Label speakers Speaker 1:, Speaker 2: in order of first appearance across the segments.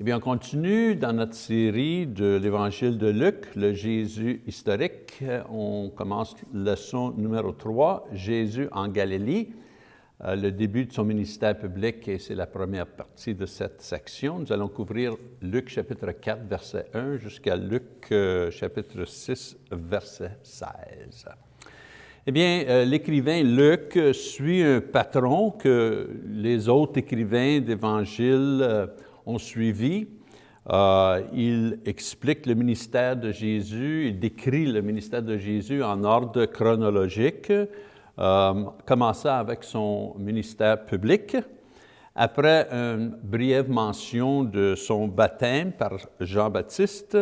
Speaker 1: Eh bien, on continue dans notre série de l'Évangile de Luc, le Jésus historique. On commence leçon numéro 3, Jésus en Galilée, euh, le début de son ministère public et c'est la première partie de cette section. Nous allons couvrir Luc chapitre 4, verset 1 jusqu'à Luc euh, chapitre 6, verset 16. Eh bien, euh, l'écrivain Luc suit un patron que les autres écrivains d'Évangile ont suivi. Euh, il explique le ministère de Jésus, il décrit le ministère de Jésus en ordre chronologique, euh, commençant avec son ministère public. Après une brève mention de son baptême par Jean-Baptiste,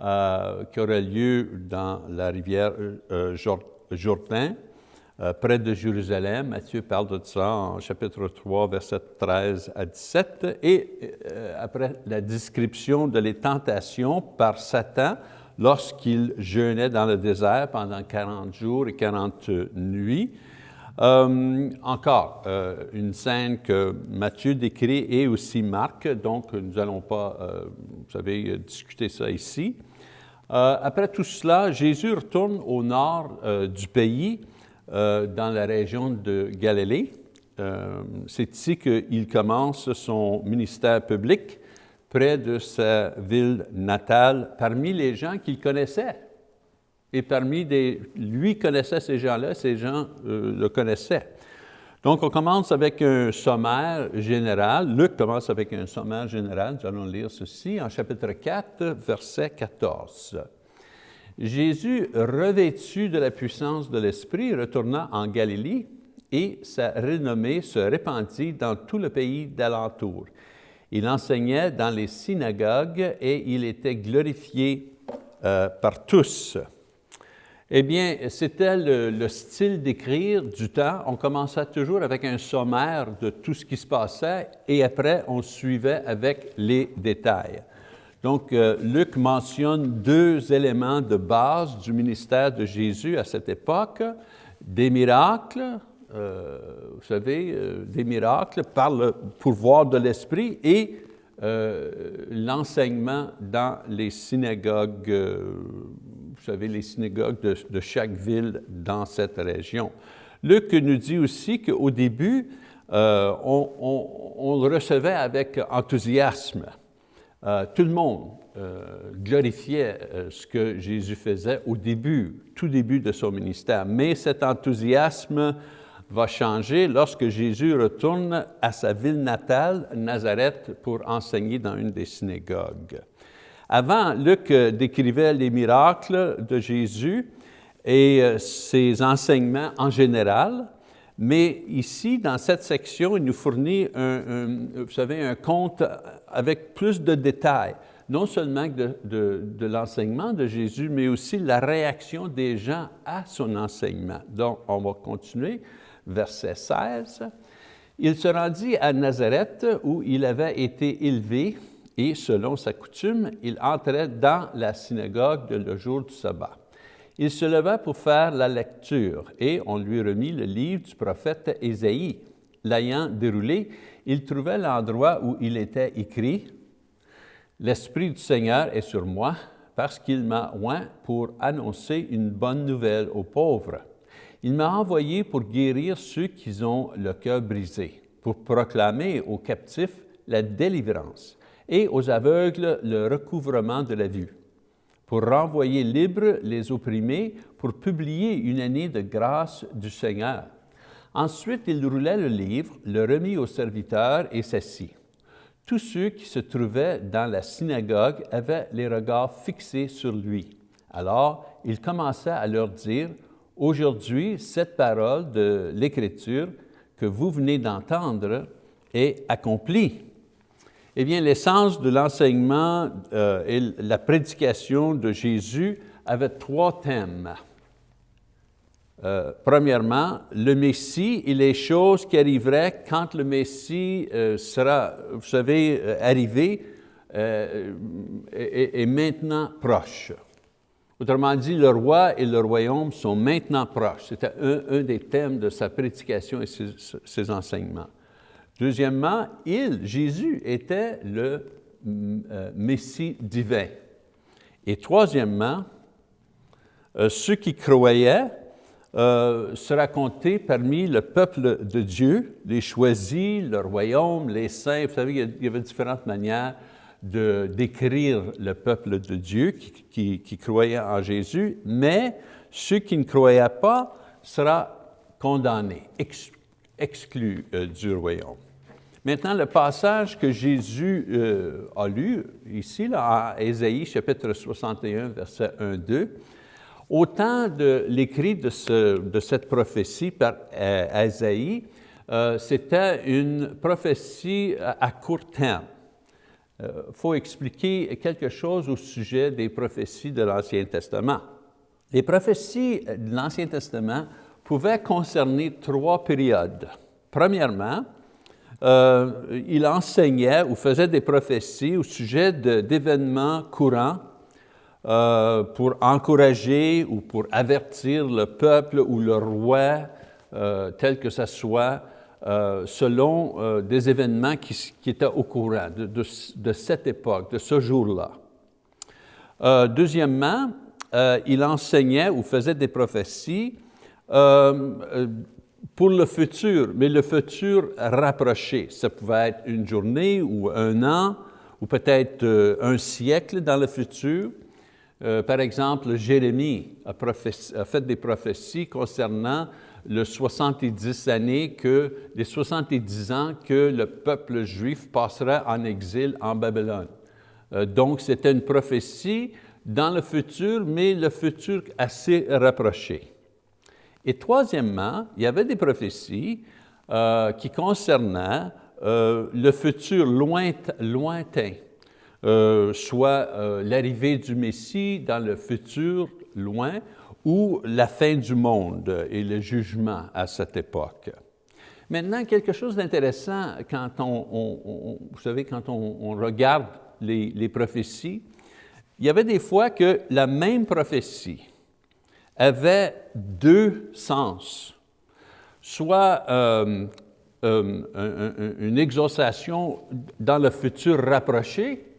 Speaker 1: euh, qui aurait lieu dans la rivière euh, Jourdain, euh, près de Jérusalem. Matthieu parle de ça en chapitre 3, verset 13 à 17. Et euh, après la description de les tentations par Satan lorsqu'il jeûnait dans le désert pendant 40 jours et 40 nuits. Euh, encore, une scène que Matthieu décrit et aussi Marc, donc nous n'allons pas, vous savez, discuter ça ici. après tout cela, Jésus retourne au nord du pays euh, dans la région de Galilée. Euh, c'est ici qu'il commence son ministère public près de sa ville natale, parmi les gens qu'il connaissait. Et parmi des... Lui connaissait ces gens-là, ces gens euh, le connaissaient. Donc, on commence avec un sommaire général. Luc commence avec un sommaire général. Nous allons lire ceci en chapitre 4, verset 14. Jésus, revêtu de la puissance de l'Esprit, retourna en Galilée et sa renommée se répandit dans tout le pays d'alentour. Il enseignait dans les synagogues et il était glorifié euh, par tous. Eh bien, c'était le, le, style d'écrire du temps. On commençait toujours avec un sommaire de tout ce qui se passait et après, on suivait avec les détails. Donc, euh, Luc mentionne deux éléments de base du ministère de Jésus à cette époque, des miracles, euh, vous savez, euh, des miracles par le pouvoir de l'Esprit et l'enseignement dans les synagogues, vous savez, les synagogues de, chaque ville dans cette région. Luc nous dit aussi qu'au début, on, on, le recevait avec enthousiasme. Euh, tout le monde euh, glorifiait euh, ce que Jésus faisait au début, tout début de son ministère. Mais cet enthousiasme va changer lorsque Jésus retourne à sa ville natale, Nazareth, pour enseigner dans une des synagogues. Avant, Luc décrivait les miracles de Jésus et ses enseignements en général, mais ici, dans cette section, il nous fournit un, vous savez, un compte avec plus de détails, non seulement de, l'enseignement de Jésus, mais aussi la réaction des gens à son enseignement. Donc, on va continuer, verset 16. Il se rendit à Nazareth où il avait été élevé et, selon sa coutume, il entrait dans la synagogue le jour du sabbat. Il se leva pour faire la lecture et on lui remit le livre du prophète Ésaïe. L'ayant déroulé, il trouvait l'endroit où il était écrit « L'Esprit du Seigneur est sur moi parce qu'il m'a oint pour annoncer une bonne nouvelle aux pauvres. Il m'a envoyé pour guérir ceux qui ont le cœur brisé, pour proclamer aux captifs la délivrance et aux aveugles le recouvrement de la vue, pour renvoyer libres les opprimés, pour publier une année de grâce du Seigneur. Ensuite, il roulait le livre, le remit au serviteur et s'assit. Tous ceux qui se trouvaient dans la synagogue avaient les regards fixés sur lui. Alors, il commença à leur dire, « Aujourd'hui, cette parole de l'Écriture que vous venez d'entendre est accomplie. » Eh bien, l'essence de l'enseignement euh, et la prédication de Jésus avait trois thèmes. Euh, premièrement, le Messie et les choses qui arriveraient quand le Messie euh, sera, vous savez, euh, arrivé, est, maintenant proche. Autrement dit, le roi et le royaume sont maintenant proches. C'était un, des thèmes de sa prédication et ses, ses enseignements. Deuxièmement, il, Jésus, était le Messie divin. Et troisièmement, ceux qui croyaient euh, sera compté parmi le peuple de Dieu, les choisis, le royaume, les saints. Vous savez, il y avait différentes manières de décrire le peuple de Dieu qui, croyait en Jésus, mais ceux qui ne croyaient pas sera condamnés, exclus euh, du royaume. Maintenant, le passage que Jésus euh, a lu ici, là, à Ésaïe chapitre 61, verset 1-2, au temps de l'écrit de, cette prophétie par Isaïe, euh, euh, c'était une prophétie à, court terme. Il euh, faut expliquer quelque chose au sujet des prophéties de l'Ancien Testament. Les prophéties de l'Ancien Testament pouvaient concerner trois périodes. Premièrement, il enseignait ou faisait des prophéties au sujet d'événements courants euh, pour encourager ou pour avertir le peuple ou le roi, euh, tel que ce soit, euh, selon des événements qui, étaient au courant de, cette époque, de ce jour-là. deuxièmement, il enseignait ou faisait des prophéties pour le futur, mais le futur rapproché. Ça pouvait être une journée ou un an, ou peut-être un siècle dans le futur. Euh, par exemple, Jérémie a, fait des prophéties concernant le 70 années que, les 70 ans que le peuple juif passera en exil en Babylone. Euh, donc, c'était une prophétie dans le futur, mais le futur assez rapproché. Et troisièmement, il y avait des prophéties euh, qui concernaient le futur lointain. Euh, soit euh, l'arrivée du Messie dans le futur loin ou la fin du monde et le jugement à cette époque. Maintenant, quelque chose d'intéressant quand on, vous savez, quand on, regarde les, prophéties, il y avait des fois que la même prophétie avait deux sens, soit euh, une exaucation dans le futur rapproché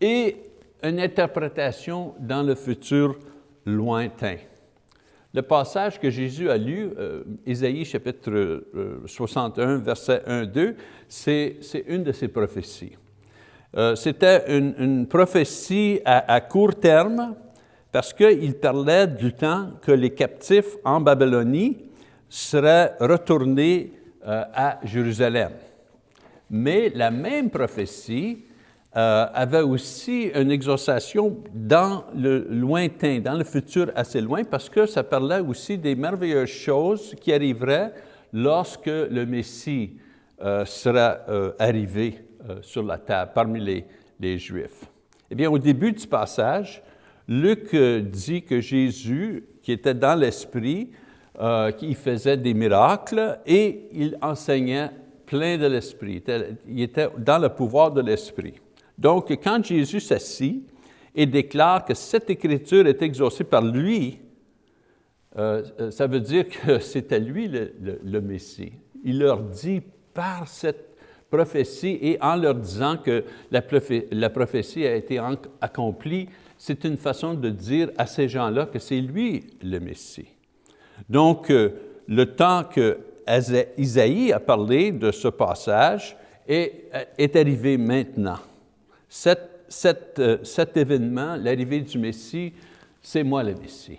Speaker 1: et une interprétation dans le futur lointain. Le passage que Jésus a lu, euh, Ésaïe chapitre 61, euh, verset 1-2, c'est une de ses prophéties. Euh, c'était une, prophétie à, court terme parce qu'il parlait du temps que les captifs en Babylonie seraient retournés à Jérusalem. Mais la même prophétie euh, avait aussi une exaucation dans le lointain, dans le futur assez loin, parce que ça parlait aussi des merveilleuses choses qui arriveraient lorsque le Messie euh, sera euh, arrivé sur la table parmi les, Juifs. Eh bien, au début du passage, Luc dit que Jésus, qui était dans l'Esprit, qui faisait des miracles et il enseignait plein de l'Esprit. Il était dans le pouvoir de l'Esprit. Donc, quand Jésus s'assit et déclare que cette écriture est exaucée par lui, euh, euh, ça veut dire que c'était lui le, Messie. Il leur dit par cette prophétie et en leur disant que la, prophétie a été accomplie, c'est une façon de dire à ces gens-là que c'est lui le Messie. Donc, euh, le temps que Isaïe a parlé de ce passage est arrivé maintenant. Euh, cet, événement, l'arrivée du Messie, c'est moi le Messie.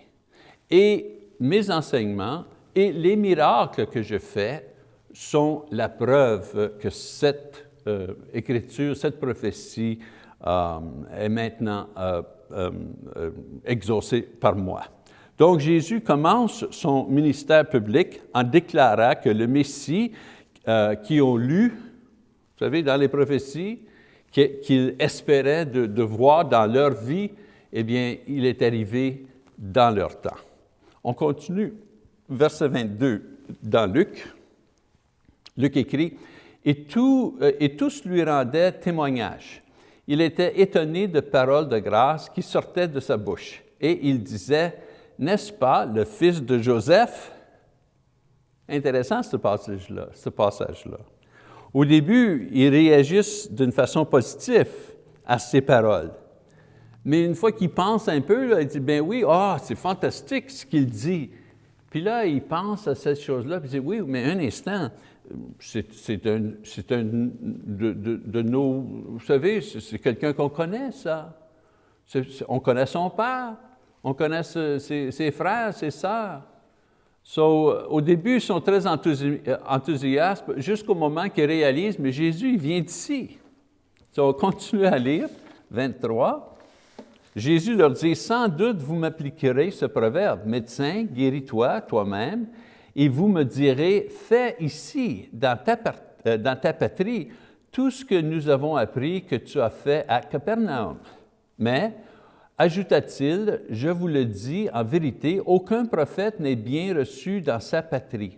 Speaker 1: Et mes enseignements et les miracles que je fais sont la preuve que cette euh, écriture, cette prophétie euh, est maintenant exaucée par moi. Donc Jésus commence son ministère public en déclarant que le Messie qui ont lu, vous savez, dans les prophéties, qu'ils espéraient de, voir dans leur vie, eh bien, il est arrivé dans leur temps. On continue, verset 22 dans Luc. Luc écrit, euh, et tous lui rendaient témoignage. Il était étonné de paroles de grâce qui sortaient de sa bouche. Et il disait, n'est-ce pas le fils de Joseph? Intéressant ce passage-là. Ce passage -là. Au début, ils réagissent d'une façon positive à ces paroles. Mais une fois qu'il pense un peu, là, il dit, ben oui, ah, c'est fantastique ce qu'il dit. Puis là, il pense à cette chose-là, puis il dit, oui, mais un instant, c'est un, un de, nos, vous savez, c'est quelqu'un qu'on connaît, ça. on connaît son père, on connaît ses, ses frères, ses sœurs. So, au début, ils sont très enthousiastes jusqu'au moment qu'ils réalisent, mais Jésus, il vient d'ici. So, on continue à lire, 23. Jésus leur dit, sans doute vous m'appliquerez ce proverbe, médecin, guéris-toi toi-même, et vous me direz, fais ici, dans ta, euh, dans ta patrie, tout ce que nous avons appris que tu as fait à Capernaum. Mais Ajouta-t-il, je vous le dis en vérité, aucun prophète n'est bien reçu dans sa patrie.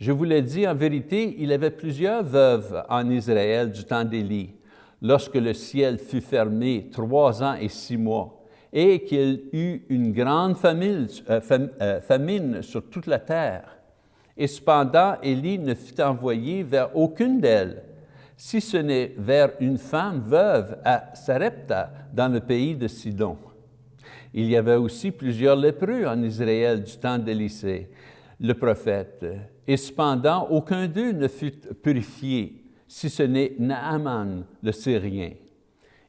Speaker 1: Je vous le dis en vérité, il avait plusieurs veuves en Israël du temps d'Élie, lorsque le ciel fut fermé trois ans et six mois, et qu'il eut une grande famine, euh, euh, famine sur toute la terre. Et cependant, Élie ne fut envoyé vers aucune d'elles, si ce n'est vers une femme veuve à Sarepta, dans le pays de Sidon. Il y avait aussi plusieurs lépreux en Israël du temps d'Élysée, le prophète, et cependant aucun d'eux ne fut purifié, si ce n'est Naaman, le Syrien.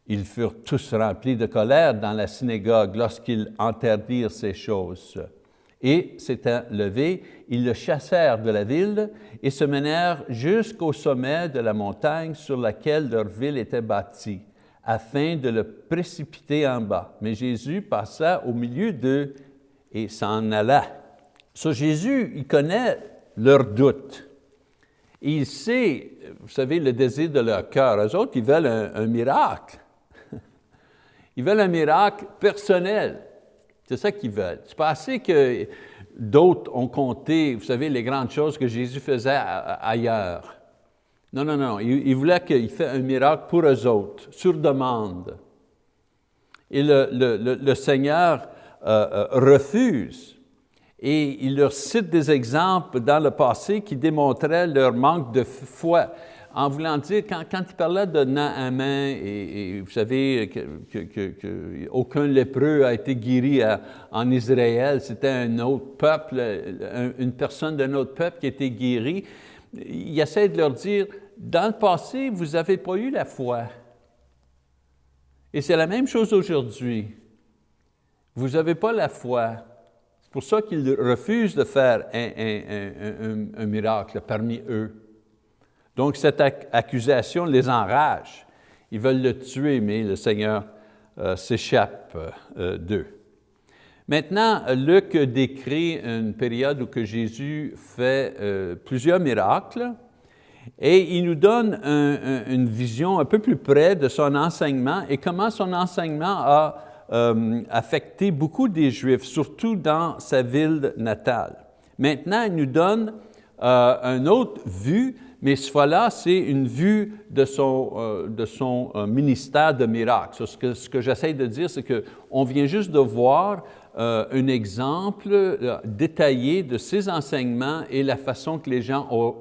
Speaker 1: Ils furent tous remplis de colère dans la synagogue lorsqu'ils interdirent ces choses. Et s'étant levés, ils le chassèrent de la ville et se menèrent jusqu'au sommet de la montagne sur laquelle leur ville était bâtie, afin de le précipiter en bas. Mais Jésus passa au milieu d'eux et s'en alla. So, Jésus, il connaît leurs doutes. Il sait, vous savez, le désir de leur cœur. Eux autres, ils veulent un, un miracle. Ils veulent un miracle personnel. C'est ça qu'ils veulent. C'est pas assez que d'autres ont compté, vous savez, les grandes choses que Jésus faisait ailleurs. Non, non, non. Il, voulait qu'il fasse un miracle pour eux autres, sur demande. Et le, Seigneur euh, euh, refuse. Et il leur cite des exemples dans le passé qui démontraient leur manque de foi en voulant dire, quand, il parlait de Naaman, et, vous savez qu'aucun lépreux a été guéri en Israël, c'était un autre peuple, une personne d'un autre peuple qui a été guérie, il essaie de leur dire, dans le passé, vous n'avez pas eu la foi. Et c'est la même chose aujourd'hui. Vous n'avez pas la foi. C'est pour ça qu'il refuse de faire un miracle parmi eux. Donc, cette accusation les enrage. Ils veulent le tuer, mais le Seigneur euh, s'échappe euh, d'eux. Maintenant, Luc décrit une période où que Jésus fait euh, plusieurs miracles et il nous donne une vision un peu plus près de son enseignement et comment son enseignement a affecté beaucoup des Juifs, surtout dans sa ville natale. Maintenant, il nous donne une autre vue mais ce fois-là, c'est une vue de son, euh, euh, ministère de miracles. Ce que, ce j'essaie de dire, c'est qu'on vient juste de voir euh, un exemple détaillé de ses enseignements et la façon que les gens ont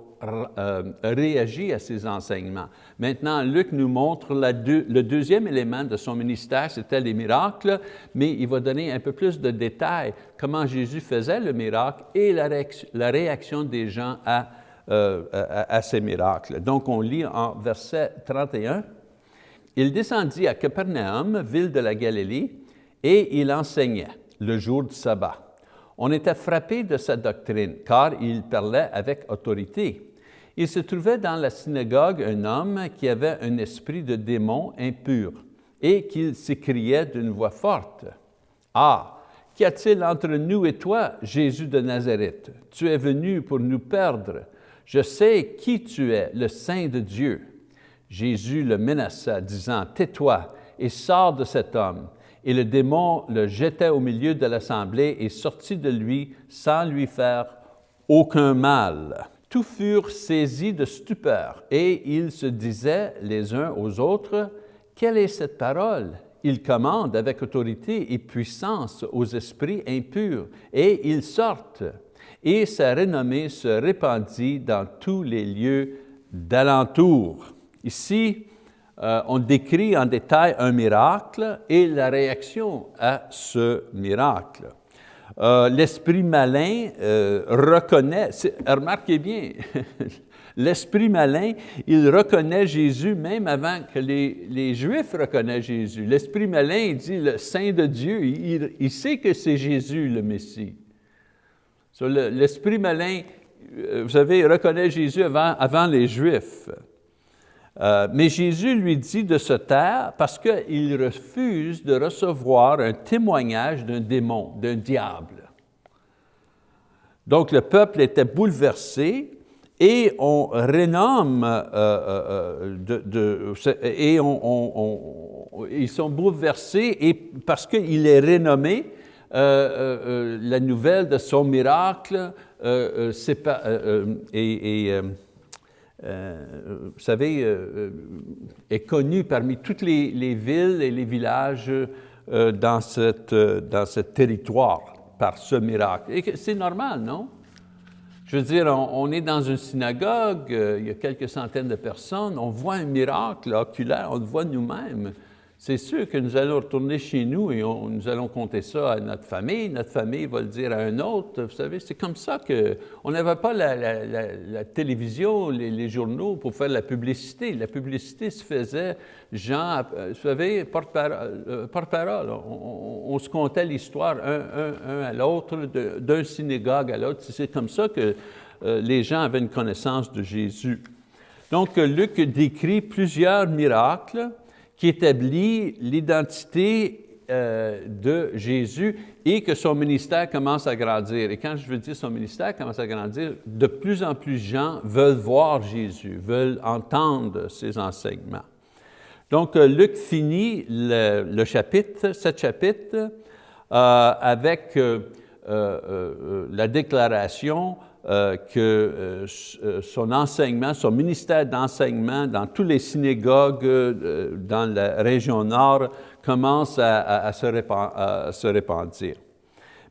Speaker 1: réagi à ces enseignements. Maintenant, Luc nous montre le deuxième élément de son ministère, c'était les miracles, mais il va donner un peu plus de détails, comment Jésus faisait le miracle et la réaction, la réaction des gens à euh, à, ces miracles. Donc, on lit en verset 31, « Il descendit à Capernaum, ville de la Galilée, et il enseignait le jour du sabbat. On était frappé de sa doctrine, car il parlait avec autorité. Il se trouvait dans la synagogue un homme qui avait un esprit de démon impur et qu'il s'écriait d'une voix forte. « Ah, qu'y a-t-il entre nous et toi, Jésus de Nazareth? Tu es venu pour nous perdre. Je sais qui tu es, le Saint de Dieu. Jésus le menaça, disant, Tais-toi et sors de cet homme. Et le démon le jetait au milieu de l'assemblée et sortit de lui sans lui faire aucun mal. Tous furent saisis de stupeur et ils se disaient les uns aux autres, Quelle est cette parole? Il commande avec autorité et puissance aux esprits impurs et ils sortent et sa renommée se répandit dans tous les lieux d'alentour. Ici, on décrit en détail un miracle et la réaction à ce miracle. L'esprit malin reconnaît, remarquez bien, L'esprit malin, il reconnaît Jésus même avant que les, Juifs reconnaissent Jésus. L'esprit malin, il dit le Saint de Dieu, il, sait que c'est Jésus le Messie. L'esprit malin, euh, vous savez, reconnaît Jésus avant, les Juifs. Euh, mais Jésus lui dit de se taire parce qu'il refuse de recevoir un témoignage d'un démon, d'un diable. Donc le peuple était bouleversé et on renomme, euh, et ils sont bouleversés, parce qu'il est renommé, la nouvelle de son miracle pas, vous savez, est connue parmi toutes les, les, villes et les villages dans, cette, dans ce territoire par ce miracle. Et c'est normal, non? Je veux dire, on, est dans une synagogue, euh, il y a quelques centaines de personnes, on voit un miracle oculaire, on le voit nous-mêmes. C'est sûr que nous allons retourner chez nous et nous allons compter ça à notre famille. Notre famille va le dire à un autre. Vous savez, c'est comme ça qu'on n'avait pas la, télévision, les, journaux pour faire la publicité. La publicité se faisait, gens, euh, vous savez, porte-parole. Euh, on, se comptait l'histoire un, à l'autre, d'un synagogue à l'autre. C'est comme ça que euh, les gens avaient une connaissance de Jésus. Donc, Luc décrit plusieurs miracles qui établit l'identité euh, de Jésus et que son ministère commence à grandir. Et quand je veux dire son ministère commence à grandir, de plus en plus de gens veulent voir Jésus, veulent entendre ses enseignements. Donc, euh, Luc finit le, chapitre, ce chapitre, euh, avec la déclaration euh, que euh, euh, son enseignement, son ministère d'enseignement dans toutes les synagogues dans la région nord commence à, se, répandre,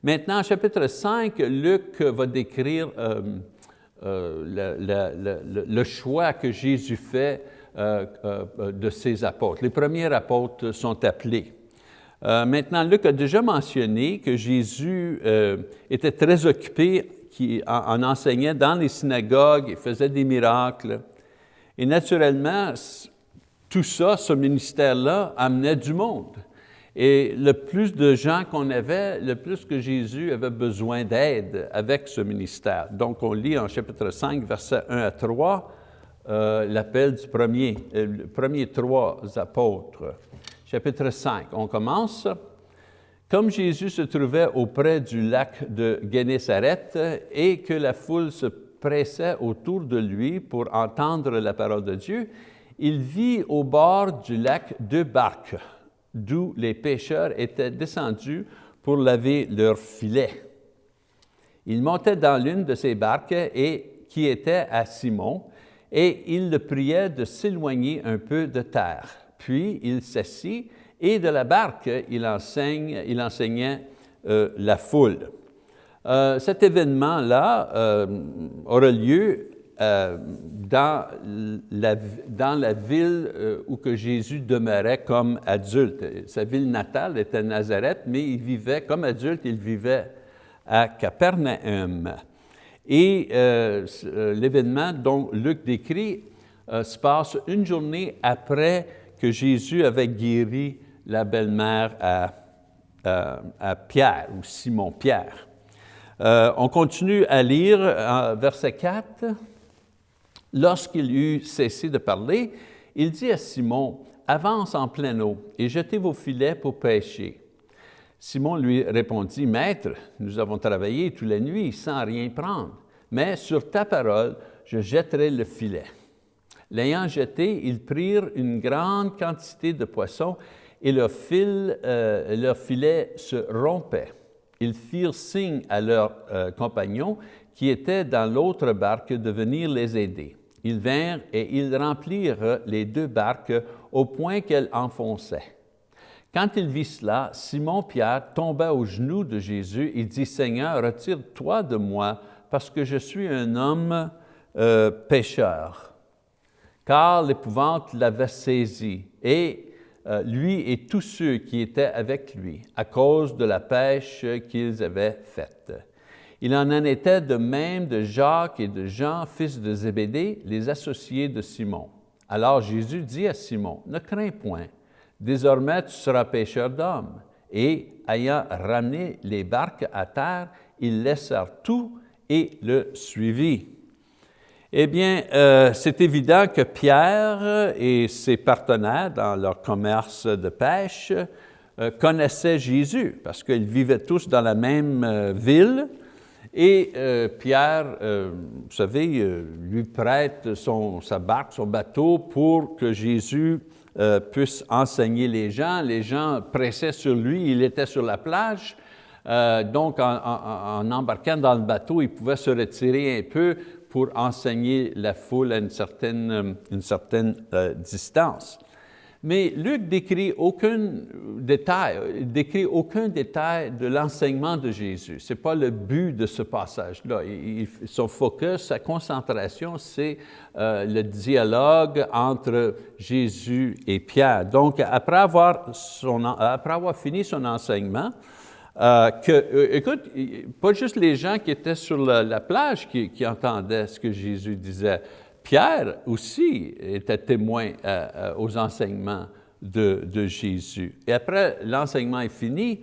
Speaker 1: Maintenant, chapitre 5, Luc va décrire le, choix que Jésus fait de ses apôtres. Les premiers apôtres sont appelés. maintenant, Luc a déjà mentionné que Jésus était très occupé qui en, enseignait dans les synagogues, il faisait des miracles. Et naturellement, tout ça, ce ministère-là, amenait du monde. Et le plus de gens qu'on avait, le plus que Jésus avait besoin d'aide avec ce ministère. Donc, on lit en chapitre 5, versets 1 à 3, euh, l'appel du premier, euh, premier trois apôtres. Chapitre 5, on commence. Comme Jésus se trouvait auprès du lac de Génézareth et que la foule se pressait autour de lui pour entendre la parole de Dieu, il vit au bord du lac deux barques, d'où les pêcheurs étaient descendus pour laver leurs filets. Il montait dans l'une de ces barques et, qui était à Simon, et il le priait de s'éloigner un peu de terre. Puis il s'assit et de la barque, il, enseigne, il enseignait euh, la foule. Euh, cet événement-là euh, aura lieu dans, la, dans la ville où que Jésus demeurait comme adulte. Sa ville natale était Nazareth, mais il vivait comme adulte, il vivait à Capernaum. Et l'événement dont Luc décrit se passe une journée après que Jésus avait guéri la belle-mère à, à, Pierre ou Simon-Pierre. Euh, on continue à lire verset 4. Lorsqu'il eut cessé de parler, il dit à Simon, avance en pleine eau et jetez vos filets pour pêcher. Simon lui répondit, Maître, nous avons travaillé toute la nuit sans rien prendre, mais sur ta parole, je jetterai le filet. L'ayant jeté, ils prirent une grande quantité de poissons et euh, leur filet se rompait. Ils firent signe à leurs euh, compagnons qui étaient dans l'autre barque de venir les aider. Ils vinrent et ils remplirent les deux barques au point qu'elles enfonçaient. Quand il vit cela, Simon-Pierre tomba aux genoux de Jésus et dit, « Seigneur, retire-toi de moi, parce que je suis un homme euh, pécheur. » car l'épouvante l'avait saisi, et euh, lui et tous ceux qui étaient avec lui, à cause de la pêche qu'ils avaient faite. Il en en était de même de Jacques et de Jean, fils de Zébédée, les associés de Simon. Alors Jésus dit à Simon, « Ne crains point, désormais tu seras pêcheur d'hommes. » Et ayant ramené les barques à terre, ils laissèrent tout et le suivirent. Eh bien, euh, c'est évident que Pierre et ses partenaires dans leur commerce de pêche euh, connaissaient Jésus parce qu'ils vivaient tous dans la même euh, ville et Pierre, vous savez, lui prête son, sa barque, son bateau pour que Jésus puisse enseigner les gens. Les gens pressaient sur lui, il était sur la plage, donc en, en, embarquant dans le bateau, il pouvait se retirer un peu pour enseigner la foule à une certaine, euh, euh, distance. Mais Luc décrit aucun détail, décrit aucun détail de l'enseignement de Jésus. Ce n'est pas le but de ce passage-là. Son focus, sa concentration, c'est euh, le dialogue entre Jésus et Pierre. Donc, après avoir fini son enseignement, euh, que, euh, écoute, pas juste les gens qui étaient sur la, plage qui, entendaient ce que Jésus disait. Pierre aussi était témoin euh, aux enseignements de, Jésus. Et après l'enseignement est fini,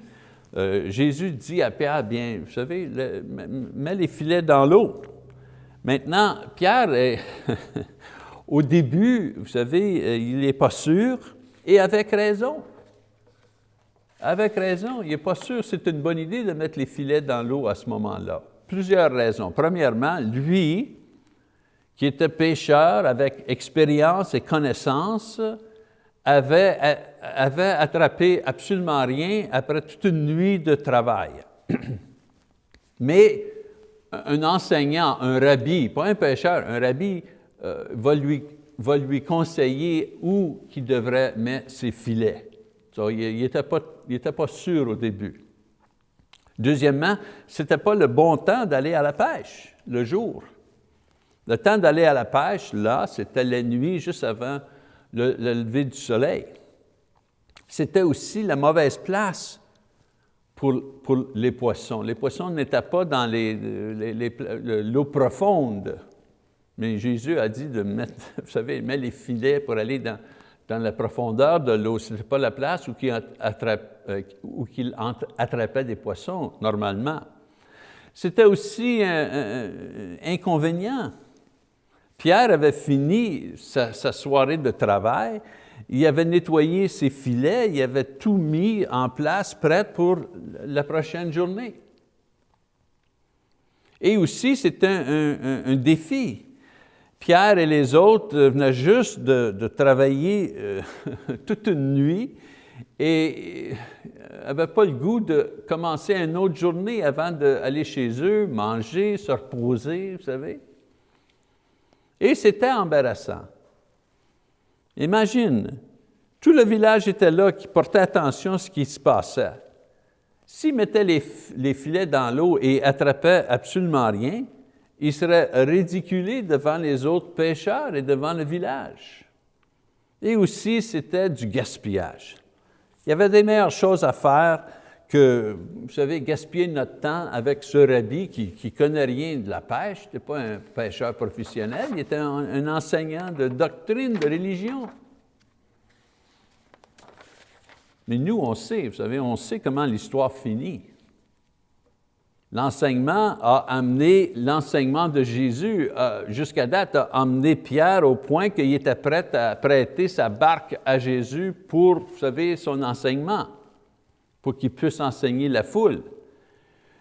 Speaker 1: Jésus dit à Pierre, bien, vous savez, mets les filets dans l'eau. Maintenant, Pierre, est au début, vous savez, il n'est pas sûr, et avec raison. Avec raison, il n'est pas sûr que c'est une bonne idée de mettre les filets dans l'eau à ce moment-là. Plusieurs raisons. Premièrement, lui, qui était pêcheur avec expérience et connaissance, avait, attrapé absolument rien après toute une nuit de travail. Mais un enseignant, un rabbi, pas un pêcheur, un rabbi euh, va, lui, va lui conseiller où il devrait mettre ses filets. il n'était pas il n'était pas sûr au début. Deuxièmement, ce n'était pas le bon temps d'aller à la pêche, le jour. Le temps d'aller à la pêche, là, c'était la nuit juste avant le, lever du soleil. C'était aussi la mauvaise place pour, les poissons. Les poissons n'étaient pas dans l'eau profonde. Mais Jésus a dit de mettre, vous savez, mettre les filets pour aller dans, dans la profondeur de l'eau. Ce n'était pas la place où il, attrape, euh, attrapait des poissons, normalement. C'était aussi un, inconvénient. Pierre avait fini sa, soirée de travail, il avait nettoyé ses filets, il avait tout mis en place, prêt pour la prochaine journée. Et aussi, c'était un défi. Pierre et les autres venaient juste de, travailler euh, toute une nuit et n'avaient pas le goût de commencer une autre journée avant d'aller chez eux, manger, se reposer, vous savez. Et c'était embarrassant. Imagine, tout le village était là qui portait attention à ce qui se passait. S'ils mettaient les, les filets dans l'eau et attrapaient absolument rien, il serait ridiculé devant les autres pêcheurs et devant le village. Et aussi, c'était du gaspillage. Il y avait des meilleures choses à faire que, vous savez, gaspiller notre temps avec ce rabbi qui ne connaît rien de la pêche, n'était pas un pêcheur professionnel, il était un enseignant de doctrine, de religion. Mais nous, on sait, vous savez, on sait comment l'histoire finit. L'enseignement a amené, l'enseignement de Jésus jusqu'à date a amené Pierre au point qu'il était prêt à prêter sa barque à Jésus pour, vous savez, son enseignement, pour qu'il puisse enseigner la foule.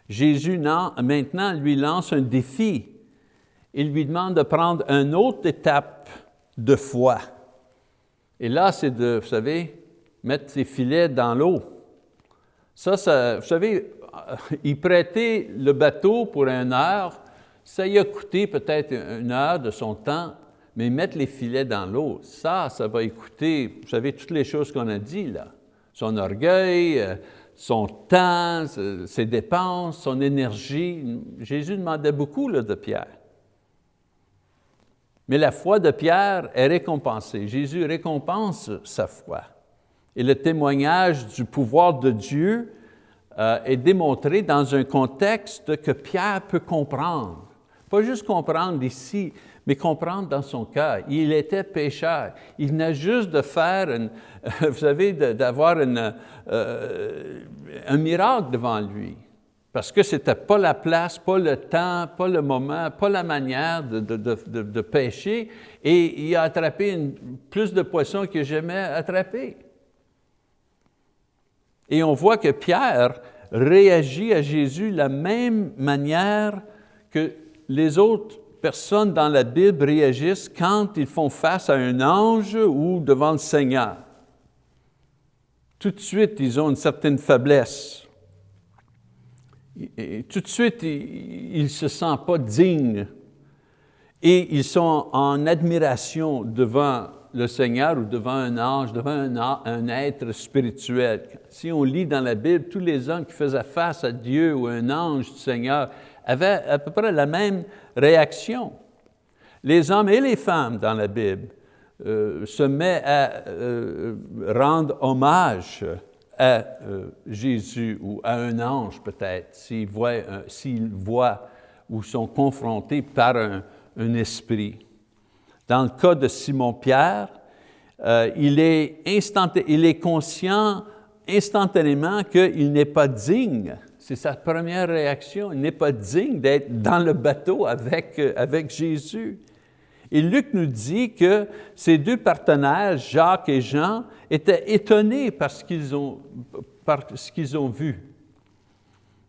Speaker 1: Jésus maintenant lui lance un défi. Il lui demande de prendre une autre étape de foi. Et là, c'est de, vous savez, mettre ses filets dans l'eau. Ça, vous savez, il prêtait le bateau pour une heure, ça y a coûté peut-être une heure de son temps, mais mettre les filets dans l'eau, ça, ça va écouter, vous savez, toutes les choses qu'on a dit là. Son orgueil, euh, son temps, ses dépenses, son énergie. Jésus demandait beaucoup là, de Pierre. Mais la foi de Pierre est récompensée. Jésus récompense sa foi. Et le témoignage du pouvoir de Dieu euh, est démontré dans un contexte que Pierre peut comprendre. Pas juste comprendre ici, mais comprendre dans son cœur. Il était pécheur. Il venait juste de faire, une, vous savez, d'avoir euh, un miracle devant lui. Parce que ce n'était pas la place, pas le temps, pas le moment, pas la manière de, pêcher. Et il a attrapé plus de poissons n'a jamais attrapé. Et on voit que Pierre réagit à Jésus de la même manière que les autres personnes dans la Bible réagissent quand ils font face à un ange ou devant le Seigneur. Tout de suite, ils ont une certaine faiblesse. Tout de suite, ils ne se sentent pas dignes et ils sont en admiration devant le Seigneur ou devant un ange, devant un, être spirituel. Si on lit dans la Bible, tous les hommes qui faisaient face à Dieu ou un ange du Seigneur avaient à peu près la même réaction. Les hommes et les femmes dans la Bible euh, se mettent à euh, rendre hommage à euh, Jésus ou à un ange peut-être, s'ils voient, ou sont confrontés par un esprit. Dans le cas de Simon-Pierre, euh, il, est conscient instantanément qu'il n'est pas digne. C'est sa première réaction. Il n'est pas digne d'être dans le bateau avec, euh, avec Jésus. Et Luc nous dit que ces deux partenaires, Jacques et Jean, étaient étonnés par ce qu'ils ont, qu'ils ont vu.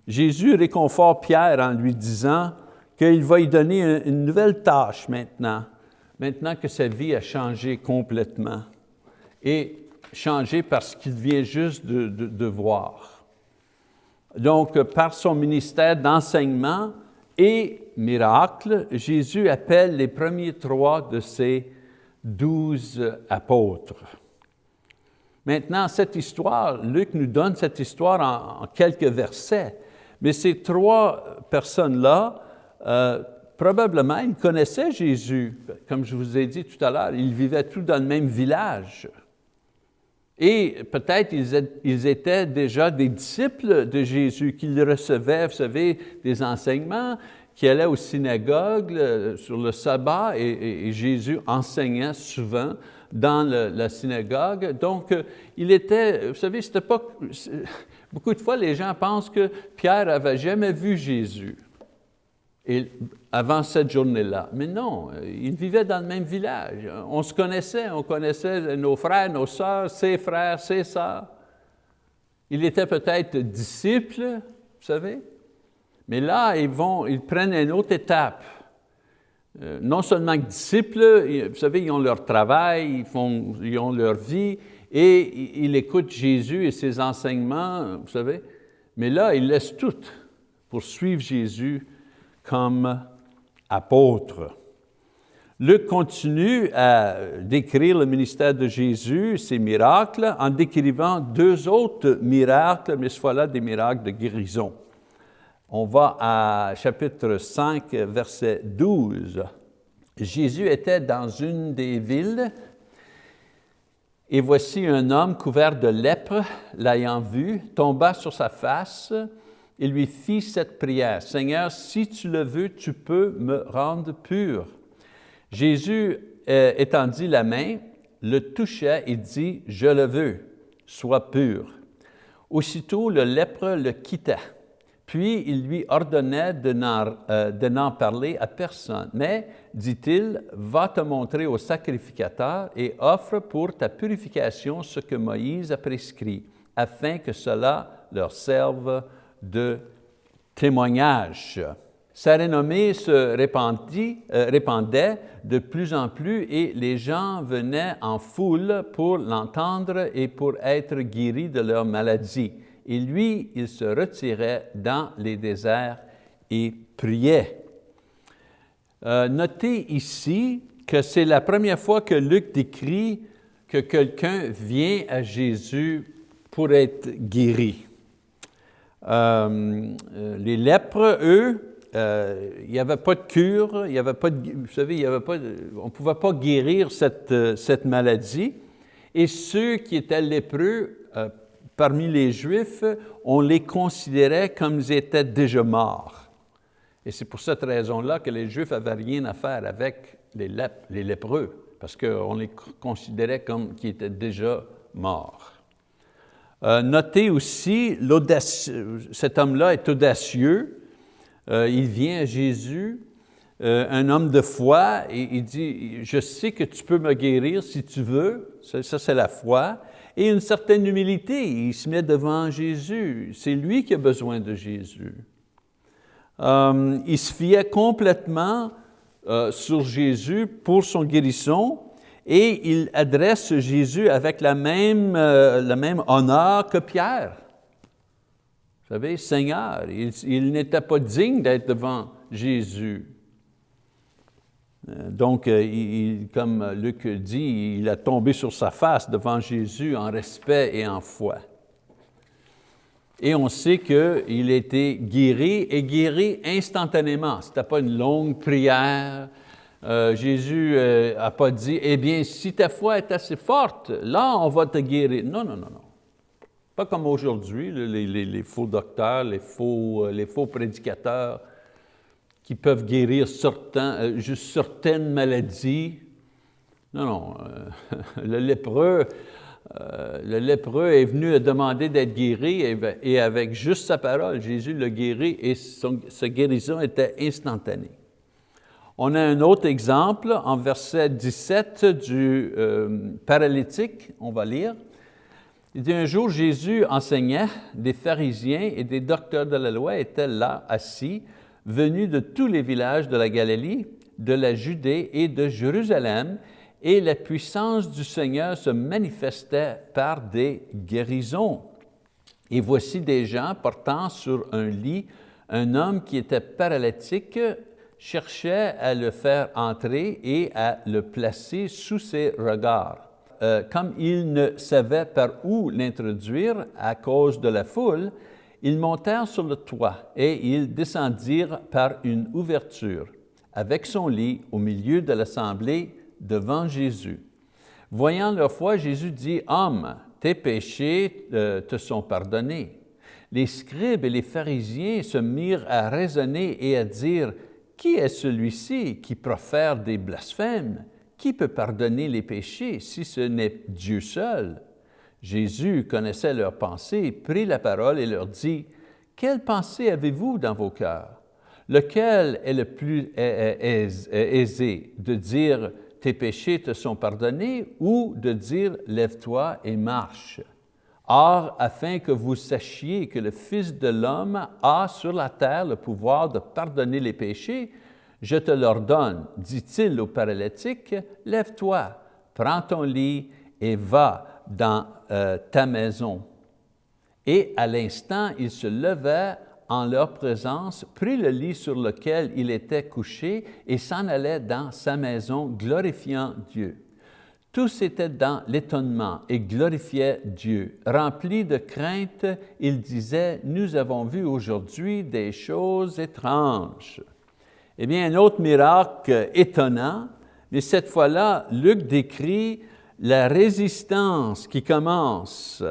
Speaker 1: Jésus réconforte Pierre en lui disant qu'il va lui donner une nouvelle tâche maintenant maintenant que sa vie a changé complètement et changé parce qu'il vient juste de, voir. Donc, par son ministère d'enseignement et miracle, Jésus appelle les premiers trois de ses douze apôtres. Maintenant, cette histoire, Luc nous donne cette histoire en, quelques versets, mais ces trois personnes-là euh, probablement, ils connaissaient Jésus. Comme je vous ai dit tout à l'heure, ils vivaient tous dans le même village. Et peut-être ils étaient déjà des disciples de Jésus, qu'ils recevaient, vous savez, des enseignements, qui allaient aux synagogues sur le sabbat, et, Jésus enseignait souvent dans la synagogue. Donc, euh, il était, vous savez, c'était pas... Beaucoup de fois, les gens pensent que Pierre avait jamais vu Jésus. Et avant cette journée-là. Mais non, ils vivaient dans le même village. On se connaissait, on connaissait nos frères, nos sœurs, ses frères, ses sœurs. Il était peut-être disciple, vous savez, mais là, ils, vont, ils prennent une autre étape. Euh, non seulement disciples, vous savez, ils ont leur travail, ils, font, ils ont leur vie, et ils écoutent Jésus et ses enseignements, vous savez, mais là, ils laissent tout pour suivre Jésus comme apôtre. Luc continue à décrire le ministère de Jésus, ses miracles, en décrivant deux autres miracles, mais ce fois-là des miracles de guérison. On va à chapitre 5, verset 12. Jésus était dans une des villes, et voici un homme couvert de lèpre, l'ayant vu, tomba sur sa face, il lui fit cette prière, « Seigneur, si tu le veux, tu peux me rendre pur. » Jésus euh, étendit la main, le toucha et dit, « Je le veux, sois pur. » Aussitôt, le lèpre le quitta. Puis il lui ordonnait de n'en euh, parler à personne. Mais, dit-il, va te montrer au sacrificateur et offre pour ta purification ce que Moïse a prescrit, afin que cela leur serve de témoignage. Sa renommée se répandit, euh, répandait de plus en plus et les gens venaient en foule pour l'entendre et pour être guéris de leur maladie. Et lui, il se retirait dans les déserts et priait. Euh, notez ici que c'est la première fois que Luc décrit que quelqu'un vient à Jésus pour être guéri. Euh, euh, les lèpres, eux, euh, il n'y avait pas de cure, y avait pas de, vous savez, y avait pas on ne pouvait pas guérir cette, euh, cette, maladie. Et ceux qui étaient lépreux, euh, parmi les Juifs, on les considérait comme ils étaient déjà morts. Et c'est pour cette raison-là que les Juifs n'avaient rien à faire avec les, les lépreux, parce qu'on les considérait comme qui étaient déjà morts. Euh, notez aussi, cet homme-là est audacieux, euh, il vient à Jésus, euh, un homme de foi, et il dit, je sais que tu peux me guérir si tu veux, ça, ça c'est la foi, et une certaine humilité, il se met devant Jésus, c'est lui qui a besoin de Jésus. il se fiait complètement sur Jésus pour son guérison, et il adresse Jésus avec la même, euh, le même honneur que Pierre. Vous savez, Seigneur, il, n'était pas digne d'être devant Jésus. Euh, donc, euh, comme Luc dit, il a tombé sur sa face devant Jésus en respect et en foi. Et on sait qu'il a été guéri et guéri instantanément. Ce n'était pas une longue prière, euh, Jésus n'a euh, pas dit, eh bien, si ta foi est assez forte, là, on va te guérir. Non, non, non, non. Pas comme aujourd'hui, les, faux docteurs, les faux, euh, les faux prédicateurs qui peuvent guérir juste certaines maladies. Non, non, le lépreux, le lépreux est venu demander d'être guéri et, avec juste sa parole, Jésus l'a guéri et son, sa guérison était instantanée. On a un autre exemple en verset 17 du euh, paralytique, on va lire. Il dit, un jour Jésus enseignait, des pharisiens et des docteurs de la loi étaient là, assis, venus de tous les villages de la Galilée, de la Judée et de Jérusalem, et la puissance du Seigneur se manifestait par des guérisons. Et voici des gens portant sur un lit un homme qui était paralytique cherchait à le faire entrer et à le placer sous ses regards. Euh, comme il ne savait par où l'introduire à cause de la foule, ils montèrent sur le toit et ils descendirent par une ouverture avec son lit au milieu de l'assemblée devant Jésus. Voyant leur foi, Jésus dit, « Homme, tes péchés euh, te sont pardonnés. » Les scribes et les pharisiens se mirent à raisonner et à dire, qui est celui-ci qui profère des blasphèmes? Qui peut pardonner les péchés si ce n'est Dieu seul? Jésus connaissait leurs pensées, prit la parole et leur dit, « Quelle pensée avez-vous dans vos cœurs? Lequel est le plus aisé de dire, « Tes péchés te sont pardonnés » ou de dire, « Lève-toi et marche » Or, afin que vous sachiez que le Fils de l'homme a sur la terre le pouvoir de pardonner les péchés, je te l'ordonne, dit-il au paralytique, lève-toi, prends ton lit et va dans euh, ta maison. Et à l'instant, il se levait en leur présence, prit le lit sur lequel il était couché et s'en allait dans sa maison, glorifiant Dieu. Tous étaient dans l'étonnement et glorifiaient Dieu. Remplis de crainte, ils disaient, « Nous avons vu aujourd'hui des choses étranges. » Eh bien, un autre miracle étonnant, mais cette fois-là, Luc décrit la résistance qui commence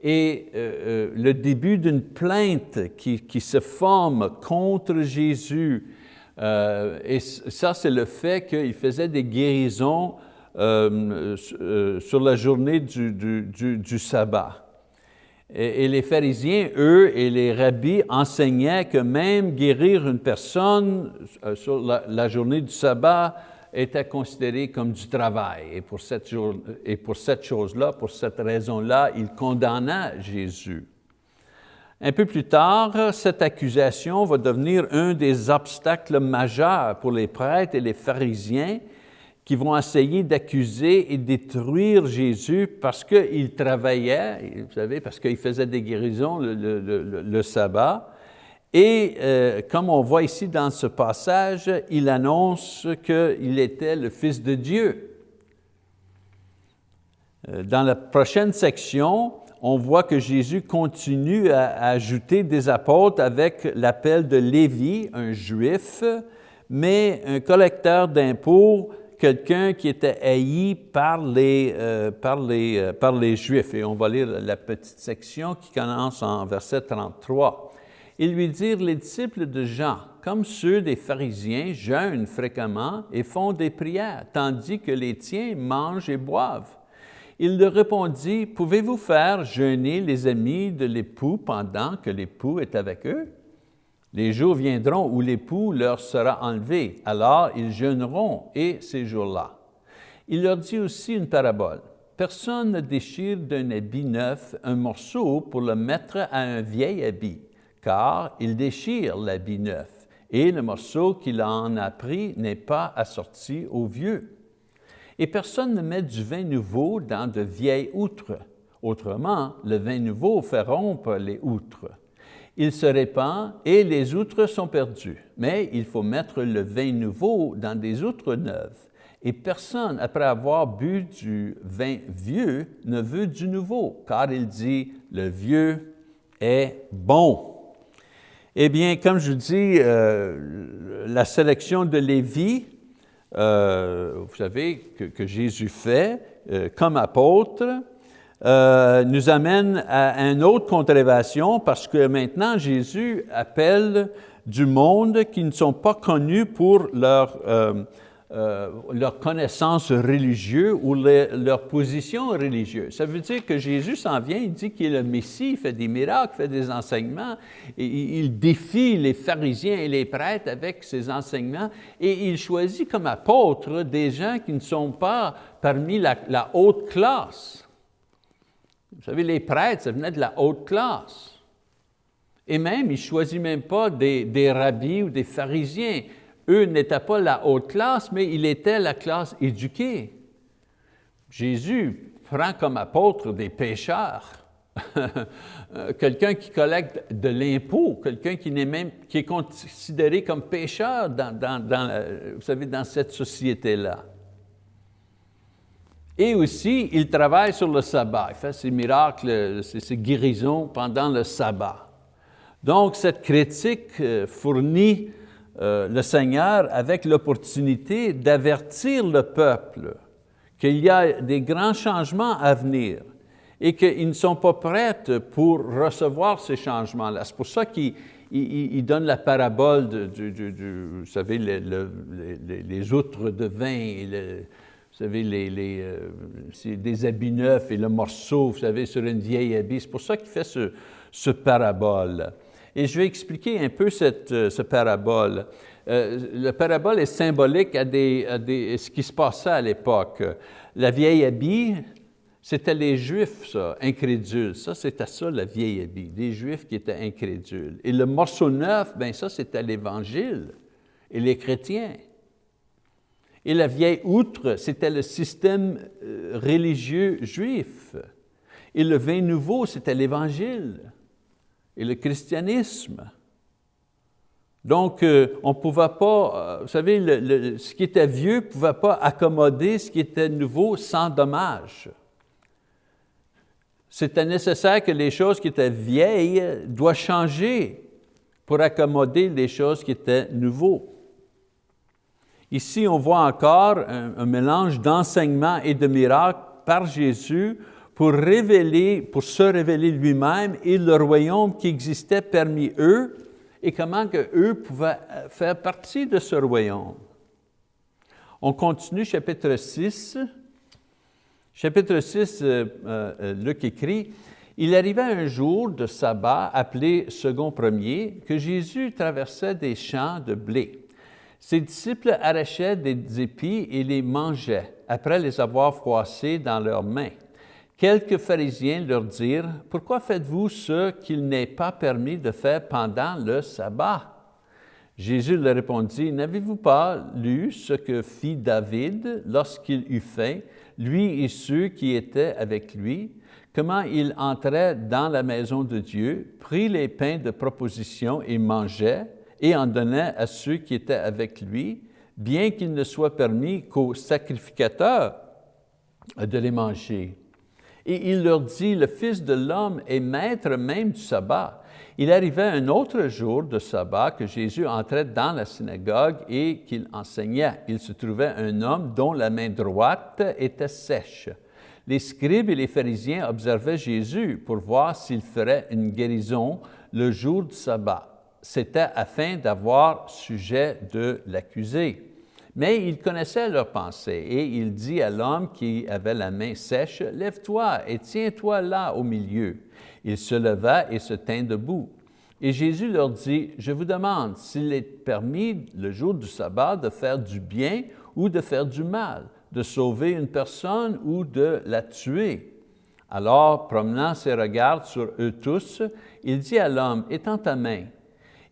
Speaker 1: et euh, euh, le début d'une plainte qui, se forme contre Jésus. Euh, et ça, c'est le fait qu'il faisait des guérisons euh, euh, sur la journée du, sabbat. Et, les pharisiens, eux, et les rabbis enseignaient que même guérir une personne euh, sur la, journée du sabbat était considéré comme du travail. Et pour cette, et pour cette chose-là, pour cette raison-là, ils condamnaient Jésus. Un peu plus tard, cette accusation va devenir un des obstacles majeurs pour les prêtres et les pharisiens qui vont essayer d'accuser et détruire Jésus parce qu'il travaillait, vous savez, parce qu'il faisait des guérisons le, sabbat. Et euh, comme on voit ici dans ce passage, il annonce qu'il était le Fils de Dieu. Euh, dans la prochaine section, on voit que Jésus continue à ajouter des apôtres avec l'appel de Lévi, un juif, mais un collecteur d'impôts, quelqu'un qui était haï par les, euh, par, les, euh, par les Juifs. Et on va lire la petite section qui commence en verset 33. Ils lui dirent, les disciples de Jean, comme ceux des pharisiens, jeûnent fréquemment et font des prières, tandis que les tiens mangent et boivent. Il leur répondit, pouvez-vous faire jeûner les amis de l'époux pendant que l'époux est avec eux? Les jours viendront où l'époux leur sera enlevé, alors ils jeûneront, et ces jours-là. Il leur dit aussi une parabole. Personne ne déchire d'un habit neuf un morceau pour le mettre à un vieil habit, car il déchire l'habit neuf, et le morceau qu'il en a pris n'est pas assorti au vieux. Et personne ne met du vin nouveau dans de vieilles outres. Autrement, le vin nouveau fait rompre les outres. Il se répand et les outres sont perdues. Mais il faut mettre le vin nouveau dans des outres neuves. Et personne, après avoir bu du vin vieux, ne veut du nouveau, car il dit, le vieux est bon. Eh bien, comme je dis, euh, la sélection de Lévi, euh, vous savez, que, Jésus fait euh, comme apôtre, euh, nous amène à une autre controversion parce que maintenant Jésus appelle du monde qui ne sont pas connus pour leur euh, leur connaissance religieuse ou leur position religieuse. Ça veut dire que Jésus s'en vient, il dit qu'il est le Messie, il fait des miracles, fait des enseignements, et il défie les pharisiens et les prêtres avec ses enseignements, et il choisit comme apôtres des gens qui ne sont pas parmi la, haute classe. Vous savez, les prêtres, ça venait de la haute classe. Et même, il ne choisit même pas des, rabbis ou des pharisiens eux n'étaient pas la haute classe, mais il était la classe éduquée. Jésus prend comme apôtre des pécheurs, quelqu'un qui collecte de l'impôt, quelqu'un qui, est considéré comme pécheur dans cette société-là. Et aussi, il travaille sur le sabbat, il fait ses miracles, ses guérisons pendant le sabbat. Donc, cette critique euh, fournit euh, le Seigneur avec l'opportunité d'avertir le peuple qu'il y a des grands changements à venir et qu'ils ne sont pas prêts pour recevoir ces changements-là. C'est pour ça qu'il donne la parabole du, vous savez, les, outres de vin, vous savez, les, euh, des habits neufs et le morceau, vous savez, sur une vieille habit. C'est pour ça qu'il fait ce, ce parabole. Et je vais expliquer un peu cette, euh, ce parabole. Euh, le parabole est symbolique à, des, ce qui se passait à l'époque. La vieille habit, c'était les Juifs, ça, incrédules. Ça, c'était ça, la vieille habit, des Juifs qui étaient incrédules. Et le morceau neuf, bien ça, c'était l'Évangile et les chrétiens. Et la vieille outre, c'était le système euh, religieux juif. Et le vin nouveau, c'était l'Évangile et le christianisme. Donc, euh, on ne pouvait pas, euh, vous savez, ce qui était vieux ne pouvait pas accommoder ce qui était nouveau sans dommage. C'était nécessaire que les choses qui étaient vieilles doivent changer pour accommoder les choses qui étaient nouveaux. Ici, on voit encore un mélange d'enseignement et de miracles par Jésus pour révéler, pour se révéler lui-même et le royaume qui existait parmi eux et comment que eux pouvaient euh, faire partie de ce royaume. On continue chapitre 6. Chapitre 6, euh, euh, Luc écrit, « Il arriva un jour de sabbat appelé second premier que Jésus traversait des champs de blé. Ses disciples arrachaient des épis et les mangeaient, après les avoir froissés dans leurs mains. Quelques pharisiens leur dirent, « Pourquoi faites-vous ce qu'il n'est pas permis de faire pendant le sabbat? » Jésus leur répondit, « N'avez-vous pas lu ce que fit David lorsqu'il eut faim, lui et ceux qui étaient avec lui, comment il entrait dans la maison de Dieu, prit les pains de proposition et mangeait, et en donnait à ceux qui étaient avec lui, bien qu'il ne soit permis qu'aux sacrificateurs de les manger. » Et il leur dit, le Fils de l'homme est maître même du sabbat. Il arrivait un autre jour de sabbat que Jésus entrait dans la synagogue et qu'il enseignait. Il se trouvait un homme dont la main droite était sèche. Les scribes et les pharisiens observaient Jésus pour voir s'il ferait une guérison le jour du sabbat. C'était afin d'avoir sujet de l'accuser. Mais il connaissait leurs pensées et il dit à l'homme qui avait la main sèche, « Lève-toi et tiens-toi là au milieu. » Il se leva et se tint debout. Et Jésus leur dit, « Je vous demande s'il est permis le jour du sabbat de faire du bien ou de faire du mal, de sauver une personne ou de la tuer. » Alors, promenant ses regards sur eux tous, il dit à l'homme, « Étends ta main. »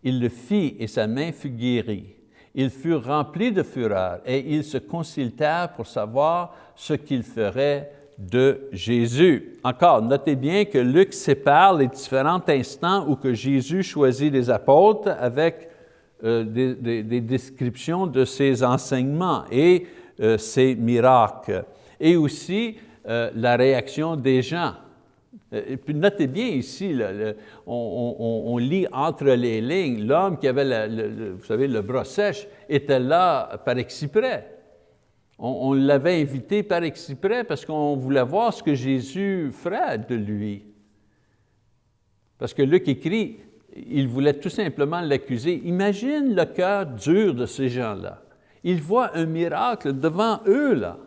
Speaker 1: Il le fit et sa main fut guérie. Ils furent remplis de fureur et ils se consultèrent pour savoir ce qu'ils feraient de Jésus. Encore, notez bien que Luc sépare les différents instants où que Jésus choisit les apôtres avec euh, des, descriptions de ses enseignements et euh, ses miracles. Et aussi euh, la réaction des gens. Et puis notez bien ici, on, lit entre les lignes, l'homme qui avait, le, vous savez, le bras sèche était là par exprès. On, l'avait invité par exprès parce qu'on voulait voir ce que Jésus ferait de lui. Parce que Luc écrit, il voulait tout simplement l'accuser. Imagine le cœur dur de ces gens-là. Ils voient un miracle devant eux, là.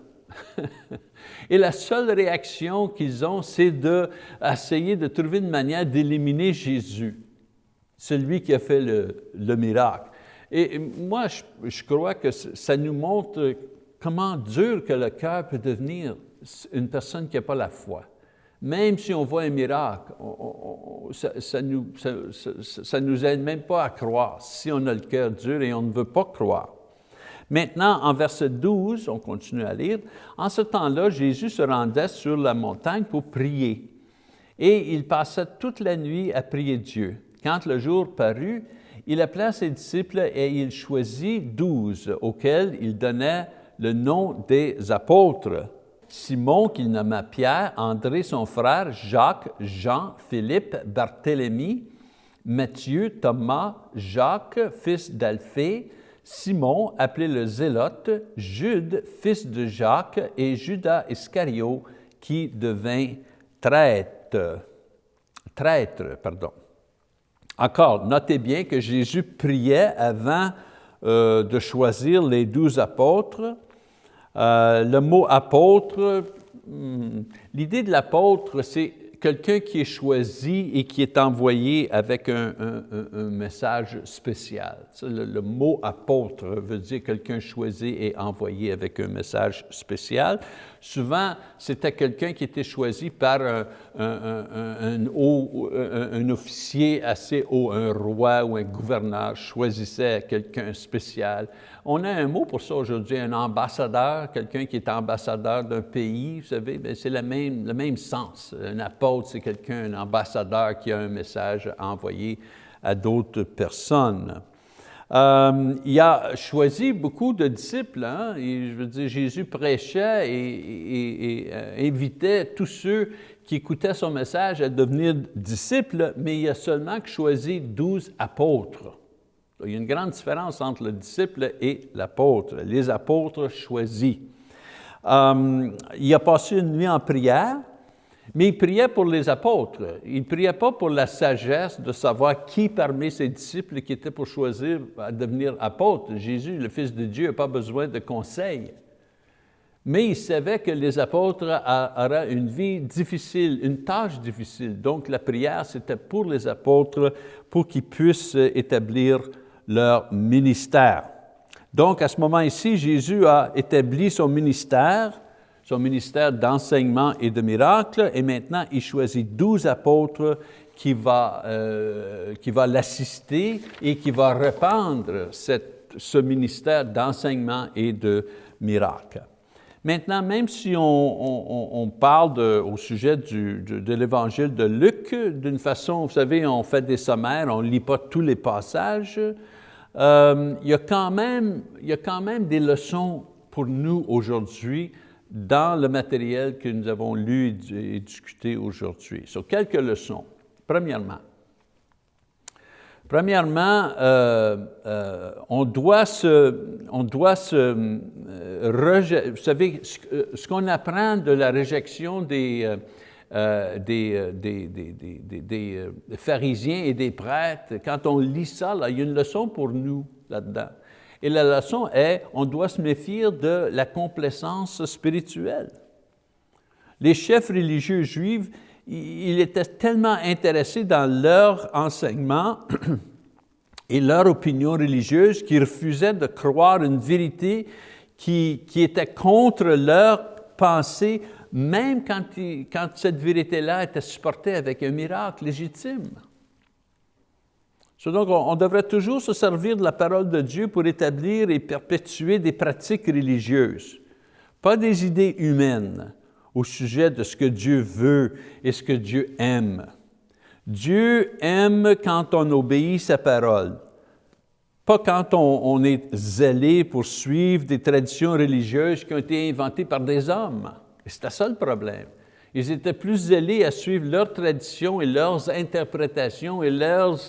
Speaker 1: Et la seule réaction qu'ils ont, c'est d'essayer de, trouver une manière d'éliminer Jésus, celui qui a fait le, miracle. Et moi, je, crois que ça nous montre comment dur que le cœur peut devenir une personne qui n'a pas la foi. Même si on voit un miracle, ça nous, ça, nous aide même pas à croire si on a le cœur dur et on ne veut pas croire. Maintenant, en verset 12, on continue à lire, en ce temps-là, Jésus se rendait sur la montagne pour prier. Et il passa toute la nuit à prier Dieu. Quand le jour parut, il appela ses disciples et il choisit douze, auxquels il donnait le nom des apôtres. Simon, qu'il nomma Pierre, André son frère, Jacques, Jean, Philippe, Barthélemy, Matthieu, Thomas, Jacques, fils d'Alphée, Simon, appelé le Zélote, Jude, fils de Jacques, et Judas Iscario, qui devint traître. Traître, pardon. Encore, notez bien que Jésus priait avant euh, de choisir les douze apôtres. Euh, le mot apôtre, hmm, l'idée de l'apôtre, c'est quelqu'un qui est choisi et qui est envoyé avec un, message spécial. Le, mot apôtre veut dire quelqu'un choisi et envoyé avec un message spécial. Souvent, c'était quelqu'un qui était choisi par un, un, officier assez haut, un roi ou un gouverneur choisissait quelqu'un spécial. On a un mot pour ça aujourd'hui, un ambassadeur, quelqu'un qui est ambassadeur d'un pays, vous savez, ben, c'est le même, le même sens. Un apôtre, c'est quelqu'un, un ambassadeur qui a un message à envoyer à d'autres personnes. Euh, il a choisi beaucoup de disciples. Hein, je veux dire, Jésus prêchait et, euh, invitait tous ceux qui écoutaient son message à devenir disciples, mais il a seulement choisi douze apôtres. Il y a une grande différence entre le disciple et l'apôtre, les apôtres choisis. Euh, il a passé une nuit en prière, mais il priait pour les apôtres. Il ne priait pas pour la sagesse de savoir qui parmi ses disciples qui était pour choisir à devenir apôtre. Jésus, le Fils de Dieu, n'a pas besoin de conseils. Mais il savait que les apôtres auraient une vie difficile, une tâche difficile. Donc la prière, c'était pour les apôtres, pour qu'ils puissent établir leur ministère. Donc à ce moment ici, Jésus a établi son ministère, son ministère d'enseignement et de miracles, et maintenant il choisit douze apôtres qui va, euh, va l'assister et qui va répandre ce ministère d'enseignement et de miracles. Maintenant, même si on, parle de, au sujet du, de, l'évangile de Luc, d'une façon, vous savez, on fait des sommaires, on ne lit pas tous les passages, euh, il, y a quand même, il y a quand même des leçons pour nous aujourd'hui dans le matériel que nous avons lu et discuté aujourd'hui. Sur quelques leçons. Premièrement, Premièrement, euh, euh, on doit se, on doit se euh, vous savez, ce, qu'on apprend de la réjection des, des, des, des, des, pharisiens et des prêtres, quand on lit ça, là, il y a une leçon pour nous là-dedans. Et la leçon est, on doit se méfier de la complaisance spirituelle. Les chefs religieux juifs, ils étaient tellement intéressés dans leur enseignement et leur opinion religieuse qu'ils refusaient de croire une vérité qui, qui était contre leur pensée, même quand, cette vérité-là était supportée avec un miracle légitime. donc, on, devrait toujours se servir de la parole de Dieu pour établir et perpétuer des pratiques religieuses, pas des idées humaines au sujet de ce que Dieu veut et ce que Dieu aime. Dieu aime quand on obéit sa parole, pas quand on, est zélé pour suivre des traditions religieuses qui ont été inventées par des hommes. C'était ça le problème. Ils étaient plus zélés à suivre leurs traditions et leurs interprétations et leurs,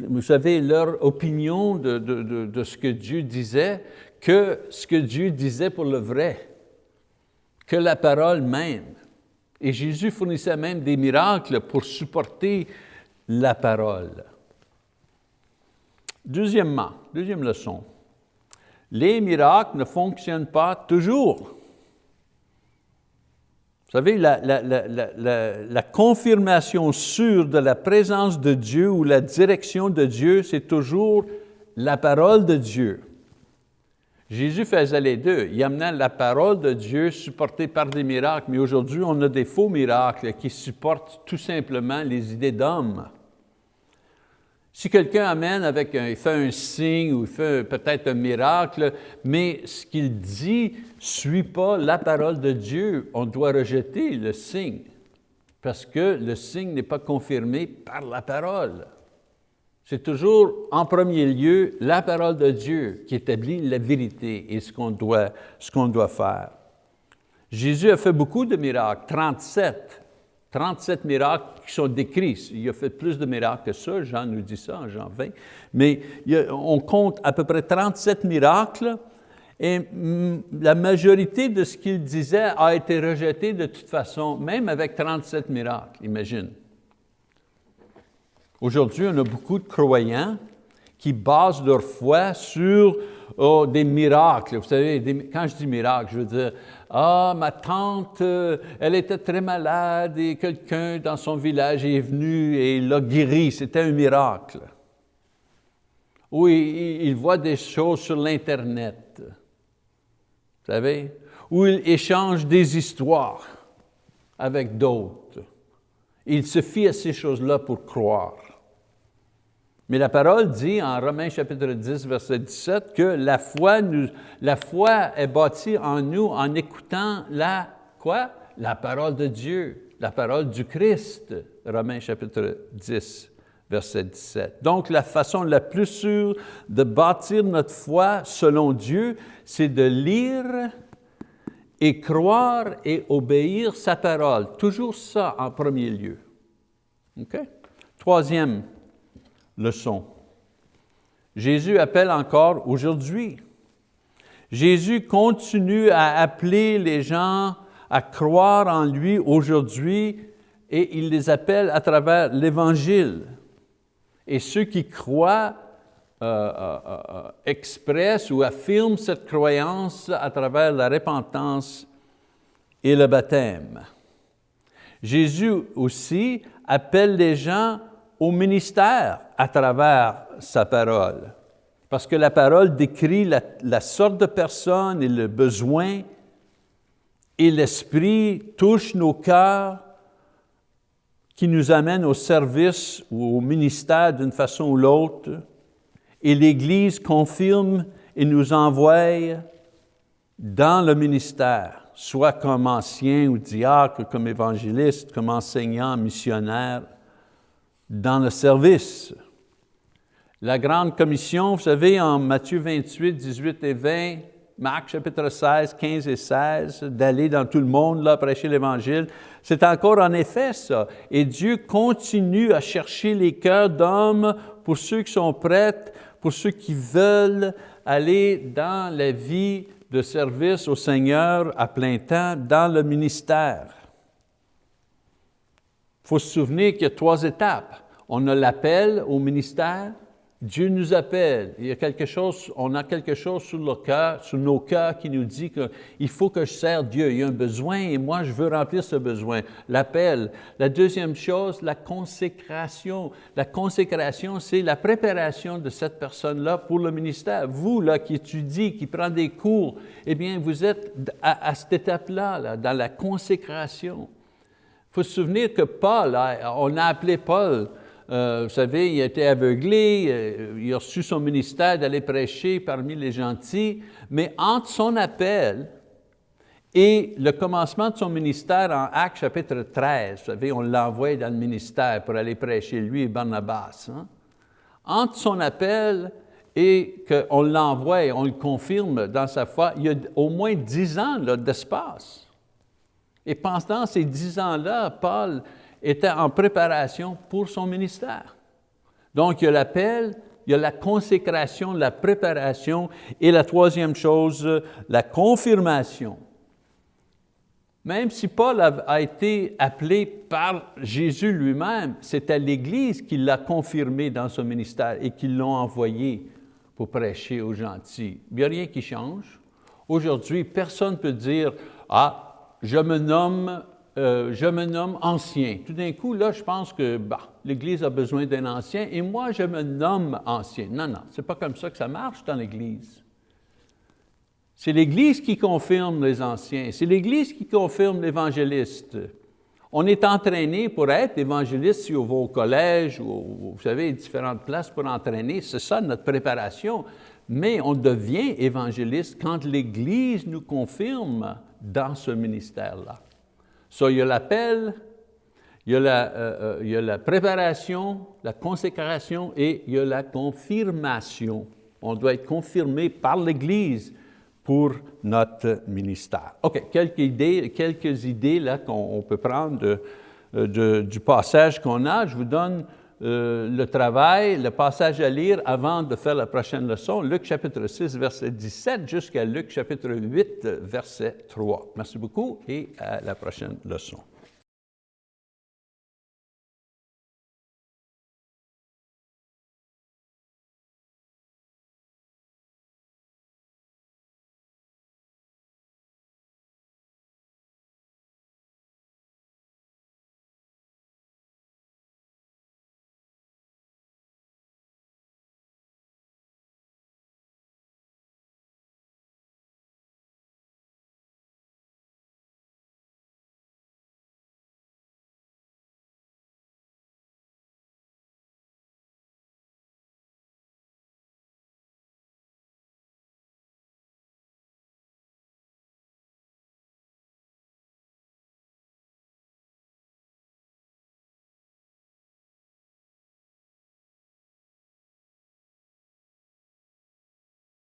Speaker 1: vous leur opinion de, de ce que Dieu disait que ce que Dieu disait pour le vrai que la parole même. Et Jésus fournissait même des miracles pour supporter la parole. Deuxièmement, deuxième leçon, les miracles ne fonctionnent pas toujours. Vous savez, la, la, confirmation sûre de la présence de Dieu ou la direction de Dieu, c'est toujours la parole de Dieu. Jésus faisait les deux. Il amenait la parole de Dieu supportée par des miracles, mais aujourd'hui, on a des faux miracles qui supportent tout simplement les idées d'hommes. Si quelqu'un amène avec un, il fait un signe ou il fait peut-être un miracle, mais ce qu'il dit ne suit pas la parole de Dieu, on doit rejeter le signe, parce que le signe n'est pas confirmé par la parole. C'est toujours en premier lieu la parole de Dieu qui établit la vérité et ce qu'on doit, qu'on doit faire. Jésus a fait beaucoup de miracles, 37. 37 miracles qui sont décrits. Il a fait plus de miracles que ça, Jean nous dit ça en Jean 20. Mais on compte à peu près 37 miracles et mm, la majorité de ce qu'il disait a été rejeté de toute façon, même avec 37 miracles, imagine. Aujourd'hui, on a beaucoup de croyants qui basent leur foi sur oh, des miracles. Vous savez, quand je dis miracle, je veux dire, ah, ma tante, euh, elle était très malade et quelqu'un dans son village est venu et l'a guéri. C'était un miracle. Ou il, voit des choses sur l'Internet. Vous savez? Ou il échange des histoires avec d'autres. Il se fie à ces choses-là pour croire. Mais la parole dit en Romains chapitre 10, verset 17, que la foi, nous, la foi est bâtie en nous en écoutant la, quoi? La parole de Dieu, la parole du Christ. Romains chapitre 10, verset 17. Donc, la façon la plus sûre de bâtir notre foi selon Dieu, c'est de lire et croire et obéir sa parole. Toujours ça en premier lieu. Troisième, leçon. Jésus appelle encore aujourd'hui. Jésus continue à appeler les gens à croire en lui aujourd'hui et il les appelle à travers l'Évangile. Et ceux qui croient euh, euh, euh, expressent ou affirment cette croyance à travers la repentance et le baptême. Jésus aussi appelle les gens au ministère à travers sa parole. Parce que la parole décrit la, sorte de personne et le besoin, et l'Esprit touche nos cœurs qui nous amène au service ou au ministère d'une façon ou l'autre, et l'Église confirme et nous envoie dans le ministère, soit comme ancien ou diacre, comme évangéliste, comme enseignant, missionnaire, dans le service. La grande commission, vous savez, en Matthieu 28, 18 et 20, Marc chapitre 16, 15 et 16, d'aller dans tout le monde, là, prêcher l'Évangile. C'est encore en effet ça. Et Dieu continue à chercher les cœurs d'hommes pour ceux qui sont prêts, pour ceux qui veulent aller dans la vie de service au Seigneur à plein temps, dans le ministère. Il faut se souvenir qu'il y a trois étapes. On a l'appel au ministère, Dieu nous appelle, il y a quelque chose, on a quelque chose sur, le cœur, sur nos cœurs qui nous dit qu'il faut que je sers Dieu, il y a un besoin et moi je veux remplir ce besoin. L'appel. La deuxième chose, la consécration. La consécration, c'est la préparation de cette personne-là pour le ministère. Vous, là, qui étudiez, qui prenez des cours, eh bien, vous êtes à, cette étape-là, là, dans la consécration. Faut se souvenir que Paul, on a appelé Paul, euh, vous savez, il a été aveuglé, euh, il a reçu son ministère d'aller prêcher parmi les gentils, mais entre son appel et le commencement de son ministère en Actes chapitre 13, vous savez, on l'envoie dans le ministère pour aller prêcher, lui et Barnabas. Hein. Entre son appel et qu'on l'envoie, on le confirme dans sa foi, il y a au moins dix ans d'espace. Et pendant ces dix ans-là, Paul était en préparation pour son ministère. Donc, il y a l'appel, il y a la consécration, la préparation, et la troisième chose, la confirmation. Même si Paul a, été appelé par Jésus lui-même, c'était l'Église qui l'a confirmé dans son ministère et qui l'ont envoyé pour prêcher aux gentils. Il n'y a rien qui change. Aujourd'hui, personne ne peut dire, « Ah, je me nomme euh, je me nomme ancien. Tout d'un coup, là, je pense que bah, l'Église a besoin d'un ancien et moi, je me nomme ancien. Non, non, ce n'est pas comme ça que ça marche dans l'Église. C'est l'Église qui confirme les anciens, c'est l'Église qui confirme l'évangéliste. On est entraîné pour être évangéliste si on va au collège ou, vous savez, différentes places pour entraîner, c'est ça notre préparation. Mais on devient évangéliste quand l'Église nous confirme dans ce ministère-là. So, il y a l'appel, il, euh, euh, il, y a la préparation, la consécration et il y a la confirmation. On doit être confirmé par l'Église pour notre ministère. OK, quelques idées, quelques idées qu'on peut prendre euh, du passage qu'on a. Je vous donne le travail, le passage à lire avant de faire la prochaine leçon, Luc chapitre 6, verset 17, jusqu'à Luc chapitre 8, verset 3. Merci beaucoup et à la prochaine leçon.